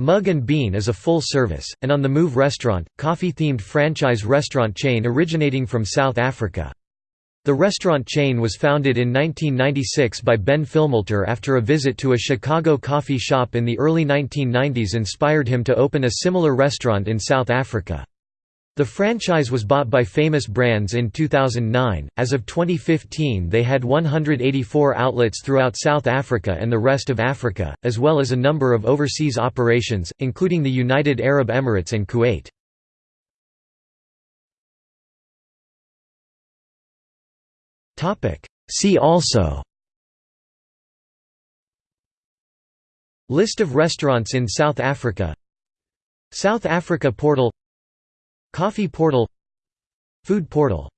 Mug and Bean is a full-service, and on-the-move restaurant, coffee-themed franchise restaurant chain originating from South Africa. The restaurant chain was founded in 1996 by Ben Filmalter after a visit to a Chicago coffee shop in the early 1990s inspired him to open a similar restaurant in South Africa. The franchise was bought by Famous Brands in 2009. As of 2015, they had 184 outlets throughout South Africa and the rest of Africa, as well as a number of overseas operations, including the United Arab Emirates and Kuwait. See also List of restaurants in South Africa South Africa Portal Coffee Portal Food Portal